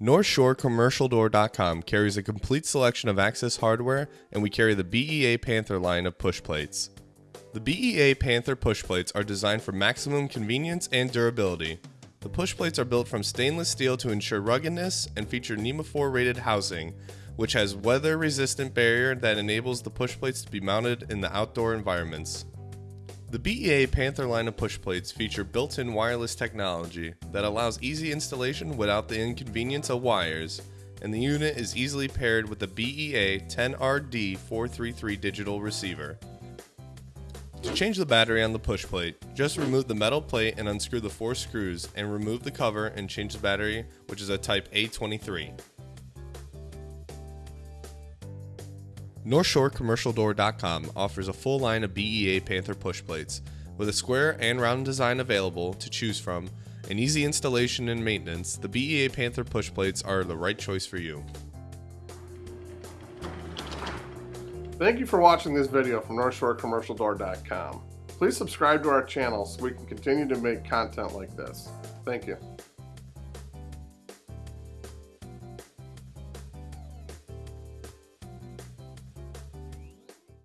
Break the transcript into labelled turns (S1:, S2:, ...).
S1: NorthshoreCommercialDoor.com carries a complete selection of access hardware, and we carry the BEA Panther line of push plates. The BEA Panther push plates are designed for maximum convenience and durability. The push plates are built from stainless steel to ensure ruggedness and feature NEMA 4 rated housing, which has weather resistant barrier that enables the push plates to be mounted in the outdoor environments. The BEA Panther line of push plates feature built-in wireless technology that allows easy installation without the inconvenience of wires, and the unit is easily paired with the BEA 10RD433 digital receiver. To change the battery on the push plate, just remove the metal plate and unscrew the four screws and remove the cover and change the battery, which is a type A23. NorthshoreCommercialDoor.com offers a full line of BEA Panther push plates with a square and round design available to choose from and easy installation and maintenance. The BEA Panther push plates are the right choice for you.
S2: Thank you for watching this video from NorthshoreCommercialDoor.com. Please subscribe to our channel so we can continue to make content like this. Thank you.